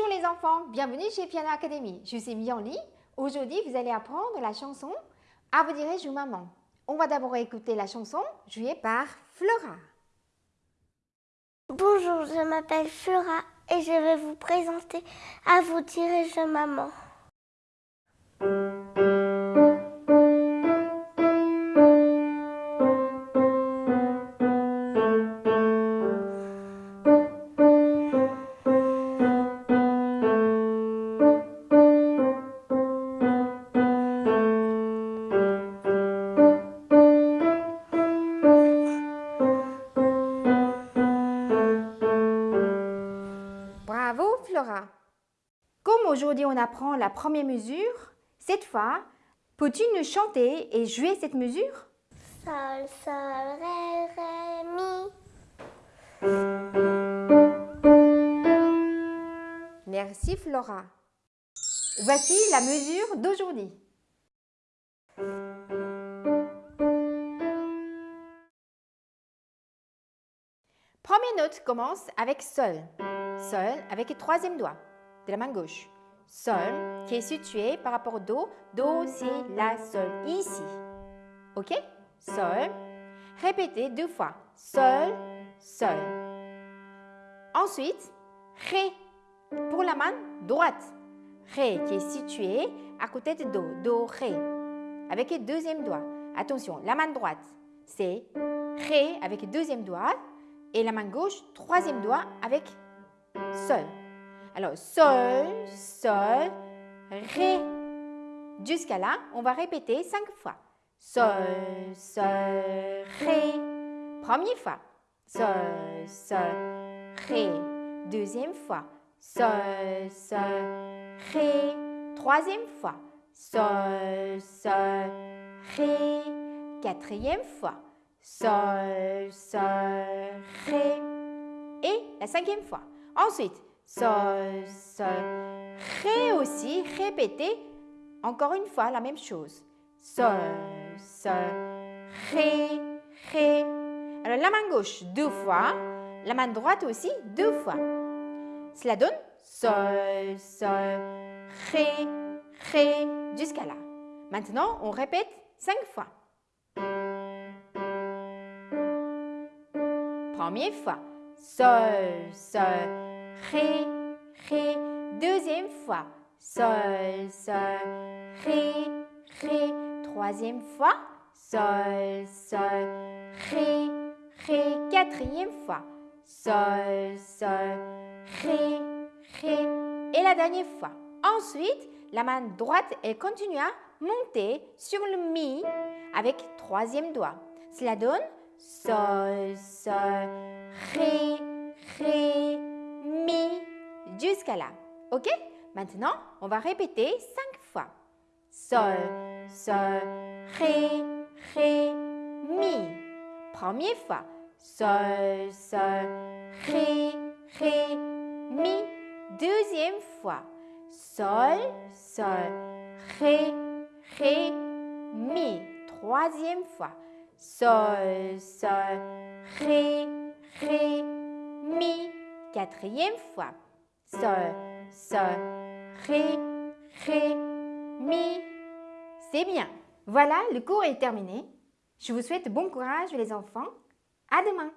Bonjour les enfants, bienvenue chez Piano Academy. Je suis Mianli. Aujourd'hui, vous allez apprendre la chanson « À vous dirai-je maman ». On va d'abord écouter la chanson jouée par Flora. Bonjour, je m'appelle Flora et je vais vous présenter « À vous dirai-je maman ». Aujourd'hui on apprend la première mesure, cette fois, peux-tu nous chanter et jouer cette mesure? Sol, sol, ré, ré, mi. Merci Flora. Voici la mesure d'aujourd'hui. Première note commence avec Sol. Sol avec le troisième doigt de la main gauche. Sol qui est situé par rapport au Do. Do, c'est la, Sol, ici. Ok? Sol. Répétez deux fois. Sol, Sol. Ensuite, Ré pour la main droite. Ré qui est situé à côté de Do. Do, Ré. Avec le deuxième doigt. Attention, la main droite, c'est Ré avec le deuxième doigt et la main gauche, troisième doigt avec Sol. Alors, Sol, Sol, Ré. Jusqu'à là, on va répéter cinq fois. Sol, Sol, Ré. Première fois. Sol, Sol, Ré. Deuxième fois. Sol, Sol, Ré. Troisième fois. Sol, Sol, Ré. Quatrième fois. Sol, Sol, Ré. Et la cinquième fois. Ensuite, Sol, Sol, Ré aussi, répétez encore une fois la même chose. Sol, Sol, Ré, Ré. Alors la main gauche deux fois, la main droite aussi deux fois. Cela donne Sol, Sol, Ré, Ré, jusqu'à là. Maintenant, on répète cinq fois. Première fois. Sol, Sol, Ré, Ré. Deuxième fois. Sol, Sol, Ré, Ré. Troisième fois. Sol, Sol, Ré, Ré. Quatrième fois. Sol, Sol, Ré, Ré. Et la dernière fois. Ensuite, la main droite, elle continue à monter sur le Mi avec troisième doigt. Cela donne Sol, Sol, Ré, Ré, jusqu'à là. OK? Maintenant, on va répéter cinq fois. Sol, Sol, Ré, Ré, Mi. Première fois. Sol, Sol, Ré, Ré, Mi. Deuxième fois. Sol, Sol, Ré, Ré, Mi. Troisième fois. Sol, Sol, Ré, Ré, Mi. Quatrième fois. Sol, Sol, Ré, Ré, Mi. C'est bien. Voilà, le cours est terminé. Je vous souhaite bon courage les enfants. À demain.